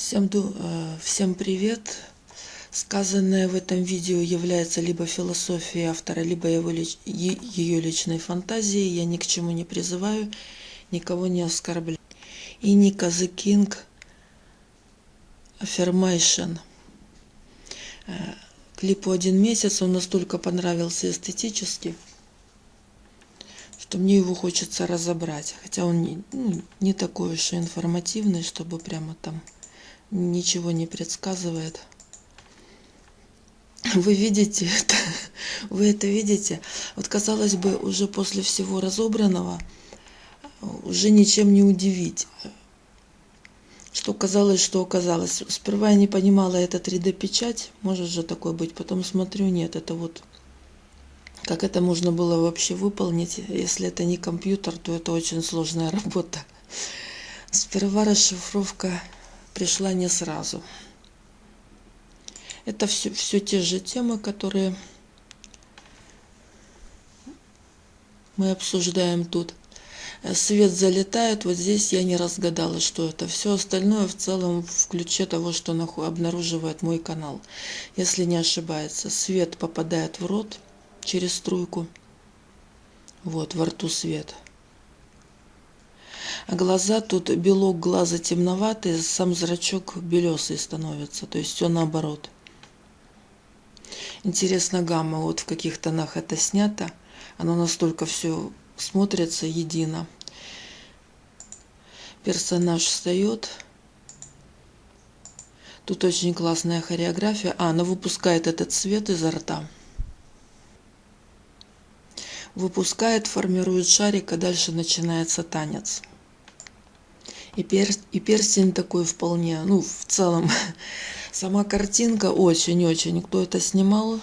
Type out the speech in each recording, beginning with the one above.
Всем, ду- э, всем привет! Сказанное в этом видео является либо философией автора, либо его лич- ее личной фантазией. Я ни к чему не призываю, никого не оскорбляю. И Ника The King Affirmation. Клипу один месяц, он настолько понравился эстетически, что мне его хочется разобрать. Хотя он не, ну, не такой уж и информативный, чтобы прямо там ничего не предсказывает. Вы видите это? Вы это видите? Вот казалось бы, уже после всего разобранного уже ничем не удивить. Что казалось, что оказалось. Сперва я не понимала, это 3D-печать, может же такое быть. Потом смотрю, нет, это вот... Как это можно было вообще выполнить? Если это не компьютер, то это очень сложная работа. Сперва расшифровка пришла не сразу. Это все, все те же темы, которые мы обсуждаем тут. Свет залетает, вот здесь я не разгадала, что это. Все остальное в целом в ключе того, что обнаруживает мой канал. Если не ошибается, свет попадает в рот через струйку. Вот, во рту свет. А глаза, тут белок глаза темноватый, сам зрачок белесый становится. То есть все наоборот. Интересно, гамма, вот в каких тонах это снято. Оно настолько все смотрится едино. Персонаж встает. Тут очень классная хореография. А, она выпускает этот цвет изо рта. Выпускает, формирует шарик, а дальше начинается танец. И, пер, и перстень такой вполне, ну, в целом, сама картинка очень-очень. Кто это снимал?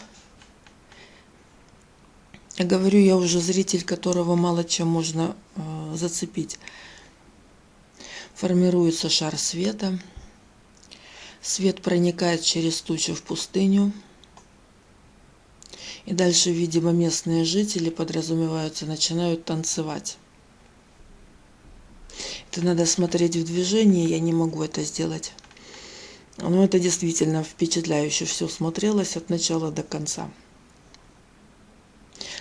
Я говорю, я уже зритель, которого мало чем можно э, зацепить. Формируется шар света. Свет проникает через тучу в пустыню. И дальше, видимо, местные жители, подразумеваются, начинают танцевать. Это надо смотреть в движении, я не могу это сделать. Но это действительно впечатляюще все смотрелось от начала до конца.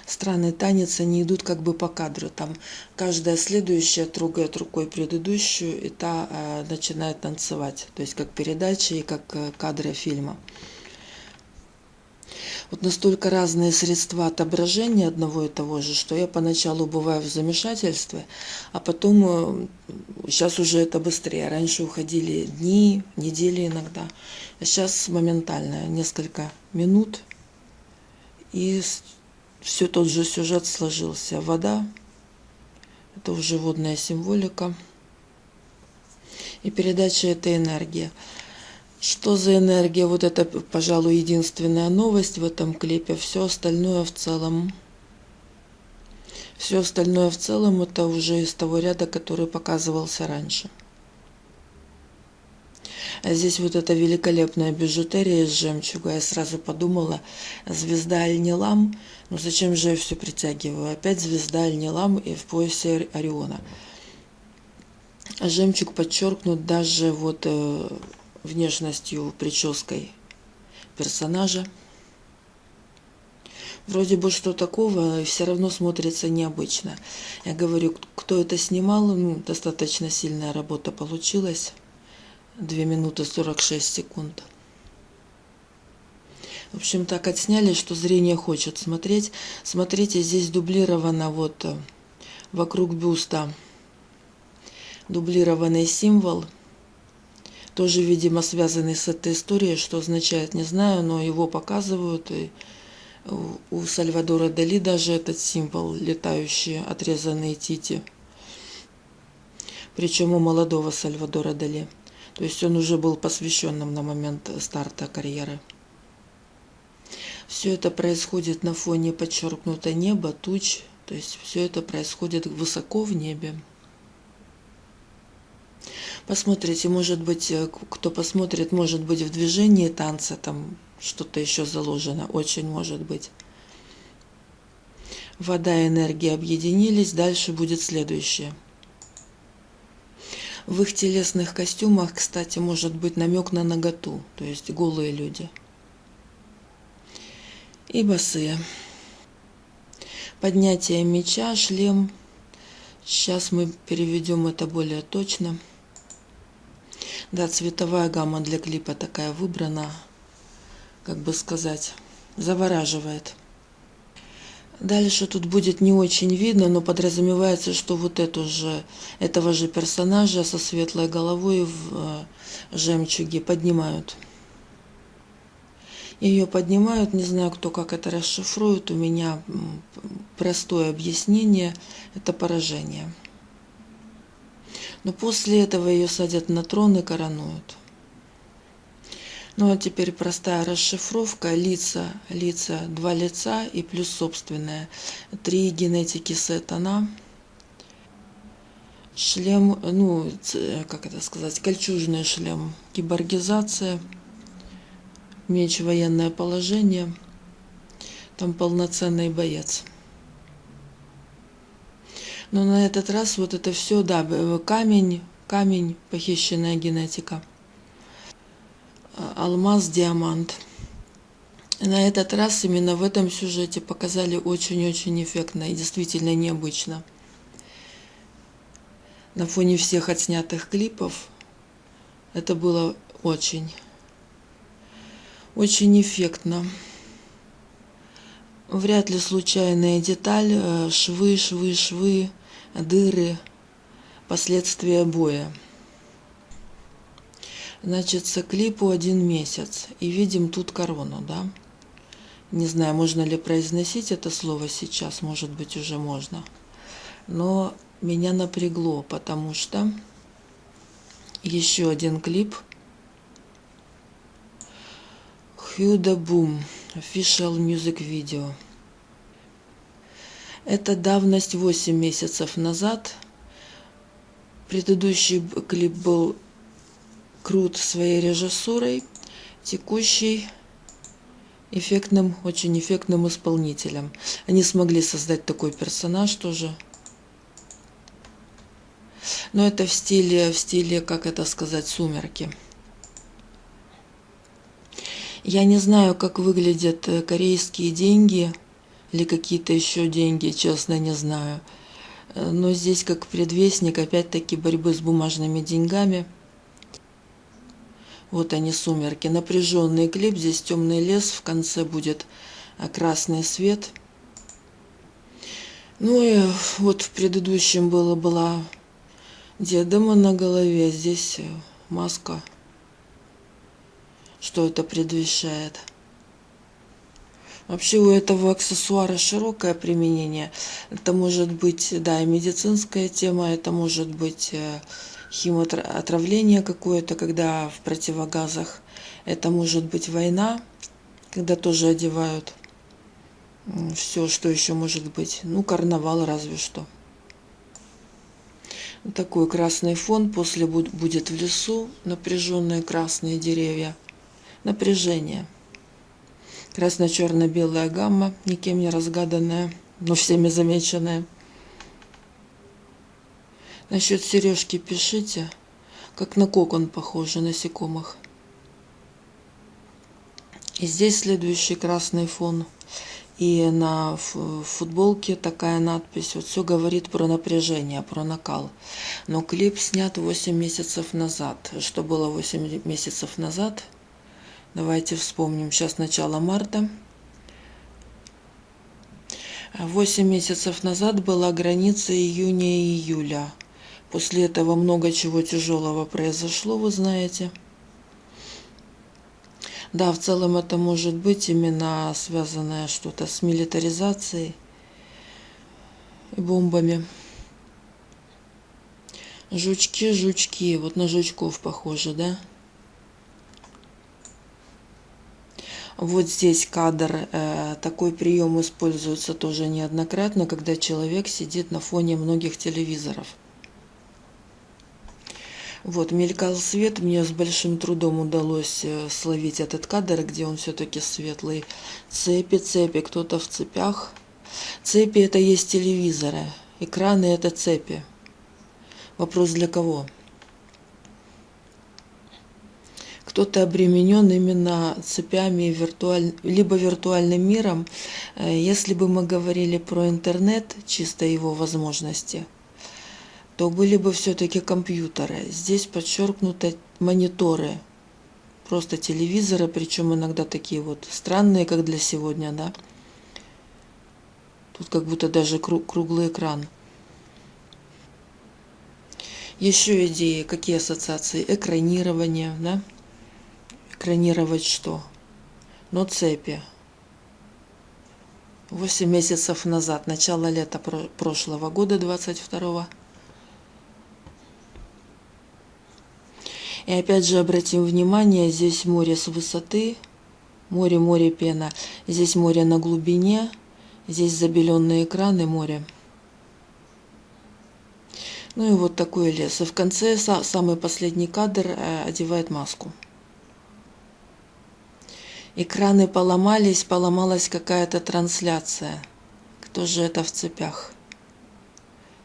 Странный танец, они идут как бы по кадру. Там каждая следующая трогает рукой предыдущую, и та э, начинает танцевать. То есть как передача и как э, кадры фильма. Вот настолько разные средства отображения одного и того же, что я поначалу бываю в замешательстве, а потом сейчас уже это быстрее. Раньше уходили дни, недели иногда, а сейчас моментально, несколько минут, и все тот же сюжет сложился. Вода, это уже водная символика, и передача этой энергии. Что за энергия? Вот это, пожалуй, единственная новость в этом клипе. Все остальное в целом. Все остальное в целом это уже из того ряда, который показывался раньше. А здесь вот эта великолепная бижутерия из жемчуга. Я сразу подумала, звезда Альнилам. Ну зачем же я все притягиваю? Опять звезда Альнилам и в поясе Ориона. Жемчуг подчеркнут даже вот внешностью, прической персонажа. Вроде бы что такого, все равно смотрится необычно. Я говорю, кто это снимал, ну, достаточно сильная работа получилась. 2 минуты 46 секунд. В общем, так отсняли, что зрение хочет смотреть. Смотрите, здесь дублировано вот вокруг бюста дублированный символ – тоже, видимо, связанный с этой историей, что означает, не знаю, но его показывают. И у Сальвадора Дали даже этот символ, летающие отрезанные тити. Причем у молодого Сальвадора Дали. То есть он уже был посвященным на момент старта карьеры. Все это происходит на фоне подчеркнуто неба, туч. То есть все это происходит высоко в небе. Посмотрите, может быть, кто посмотрит, может быть, в движении танца там что-то еще заложено, очень может быть. Вода и энергия объединились, дальше будет следующее. В их телесных костюмах, кстати, может быть намек на наготу, то есть голые люди. И босые. Поднятие меча, шлем. Сейчас мы переведем это более точно. Да, цветовая гамма для клипа такая выбрана, как бы сказать, завораживает. Дальше тут будет не очень видно, но подразумевается, что вот эту же, этого же персонажа со светлой головой в э, жемчуге поднимают. Ее поднимают, не знаю, кто как это расшифрует, у меня простое объяснение, это поражение. Но после этого ее садят на трон и коронуют. Ну а теперь простая расшифровка. Лица, лица, два лица и плюс собственное. Три генетики сетана. Шлем, ну, как это сказать, кольчужный шлем. Киборгизация. Меч военное положение. Там полноценный боец. Но на этот раз вот это все, да, камень, камень, похищенная генетика алмаз, диамант. На этот раз именно в этом сюжете показали очень-очень эффектно и действительно необычно. На фоне всех отснятых клипов это было очень, очень эффектно. Вряд ли случайная деталь, э, швы, швы, швы, дыры, последствия боя. Значит, клипу один месяц. И видим тут корону, да? Не знаю, можно ли произносить это слово сейчас, может быть, уже можно. Но меня напрягло, потому что еще один клип. Хьюда Бум, official music video. Это давность 8 месяцев назад. Предыдущий клип был крут своей режиссурой, текущий эффектным, очень эффектным исполнителем. Они смогли создать такой персонаж тоже. Но это в стиле, в стиле, как это сказать, сумерки. Я не знаю, как выглядят э, корейские деньги или какие-то еще деньги, честно не знаю. Э, но здесь как предвестник, опять-таки, борьбы с бумажными деньгами – вот они, сумерки. Напряженный клип. Здесь темный лес. В конце будет а, красный свет. Ну и вот в предыдущем было, была диадема на голове. Здесь э, маска. Что это предвещает? Вообще у этого аксессуара широкое применение. Это может быть, да, и медицинская тема, это может быть э, химиоотравление какое-то, когда в противогазах. Это может быть война, когда тоже одевают все, что еще может быть. Ну, карнавал разве что. Такой красный фон. После будет в лесу напряженные красные деревья. Напряжение. Красно-черно-белая гамма, никем не разгаданная, но всеми замеченная. Насчет сережки пишите, как на кокон похоже насекомых. И здесь следующий красный фон. И на футболке такая надпись. Вот все говорит про напряжение, про накал. Но клип снят 8 месяцев назад. Что было 8 месяцев назад? Давайте вспомним. Сейчас начало марта. 8 месяцев назад была граница июня и июля. После этого много чего тяжелого произошло, вы знаете. Да, в целом это может быть именно связанное что-то с милитаризацией и бомбами. Жучки, жучки. Вот на жучков похоже, да? Вот здесь кадр. Э, такой прием используется тоже неоднократно, когда человек сидит на фоне многих телевизоров. Вот, мелькал свет, мне с большим трудом удалось э, словить этот кадр, где он все-таки светлый. Цепи, цепи, кто-то в цепях. Цепи это есть телевизоры, экраны это цепи. Вопрос для кого? Кто-то обременен именно цепями виртуаль... либо виртуальным миром. Если бы мы говорили про интернет, чисто его возможности, то были бы все-таки компьютеры. Здесь подчеркнуты мониторы, просто телевизоры, причем иногда такие вот странные, как для сегодня, да. Тут как будто даже круглый экран. Еще идеи, какие ассоциации? Экранирование, да? Экранировать что? Но цепи. Восемь месяцев назад, начало лета прошлого года, 22 -го. И опять же обратим внимание, здесь море с высоты, море, море, пена. Здесь море на глубине, здесь забеленные экраны, море. Ну и вот такой лес. И в конце самый последний кадр э, одевает маску. Экраны поломались, поломалась какая-то трансляция. Кто же это в цепях?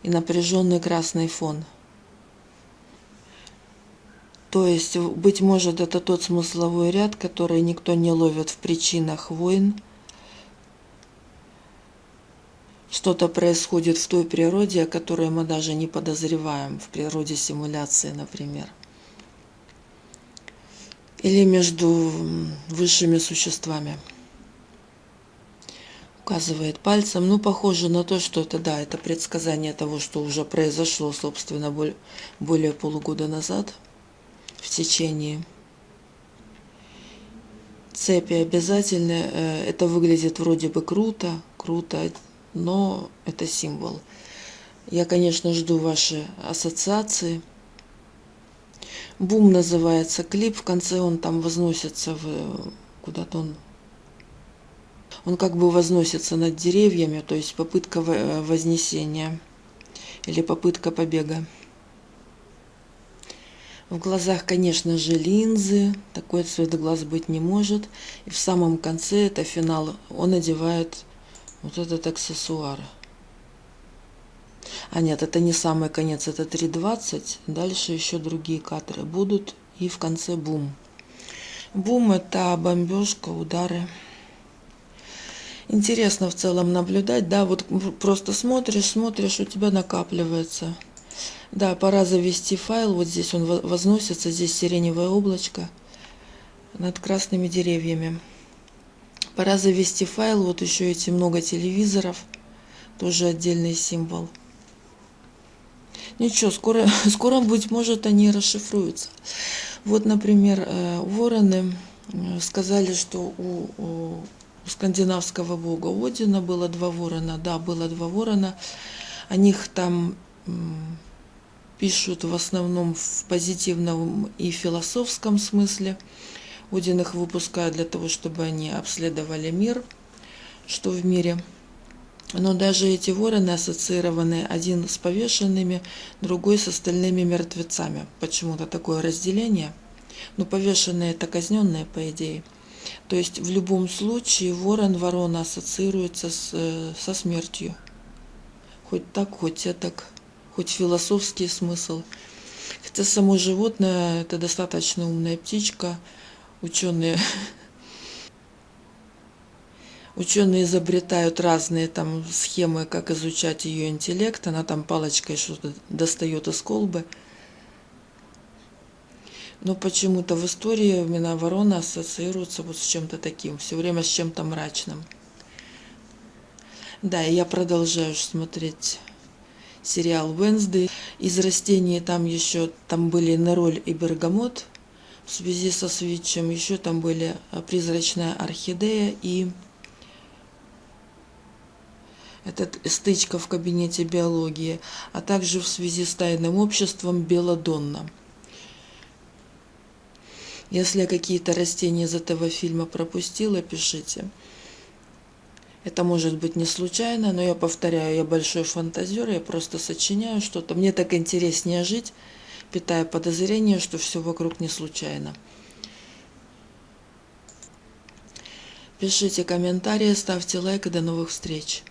И напряженный красный фон. То есть, быть может, это тот смысловой ряд, который никто не ловит в причинах войн, что-то происходит в той природе, о которой мы даже не подозреваем, в природе симуляции, например. Или между высшими существами. Указывает пальцем. Ну, похоже на то, что это, да, это предсказание того, что уже произошло, собственно, более полугода назад в течение цепи обязательно. Э, это выглядит вроде бы круто, круто, но это символ. Я, конечно, жду ваши ассоциации. Бум называется клип, в конце он там возносится в куда-то он он как бы возносится над деревьями, то есть попытка вознесения или попытка побега. В глазах, конечно же, линзы, такой цвет глаз быть не может. И в самом конце, это финал, он одевает вот этот аксессуар. А нет, это не самый конец, это 3.20. Дальше еще другие кадры будут. И в конце бум. Бум это бомбежка, удары. Интересно в целом наблюдать, да, вот просто смотришь, смотришь, у тебя накапливается. Да, пора завести файл, вот здесь он возносится, здесь сиреневое облачко над красными деревьями. Пора завести файл, вот еще эти много телевизоров, тоже отдельный символ. Ничего, скоро, скоро быть может, они расшифруются. Вот, например, э, вороны э, сказали, что у, у скандинавского бога Одина было два ворона. Да, было два ворона. О них там пишут в основном в позитивном и философском смысле. Один их выпускает для того, чтобы они обследовали мир, что в мире. Но даже эти вороны ассоциированы один с повешенными, другой с остальными мертвецами. Почему-то такое разделение. Но повешенные это казненные, по идее. То есть в любом случае ворон, ворона ассоциируется с, э, со смертью. Хоть так, хоть так, хоть философский смысл. Хотя само животное это достаточно умная птичка, ученые Ученые изобретают разные там схемы, как изучать ее интеллект. Она там палочкой что-то достает из колбы. Но почему-то в истории именно ворона ассоциируется вот с чем-то таким, все время с чем-то мрачным. Да, и я продолжаю смотреть сериал Wednesday. Из растений там еще, там были нероль и бергамот в связи со свитчем. Еще там были э, призрачная орхидея и это стычка в кабинете биологии, а также в связи с тайным обществом Беладонна. Если какие-то растения из этого фильма пропустила, пишите. Это может быть не случайно, но я повторяю, я большой фантазер, я просто сочиняю что-то. Мне так интереснее жить, питая подозрение, что все вокруг не случайно. Пишите комментарии, ставьте лайк и до новых встреч.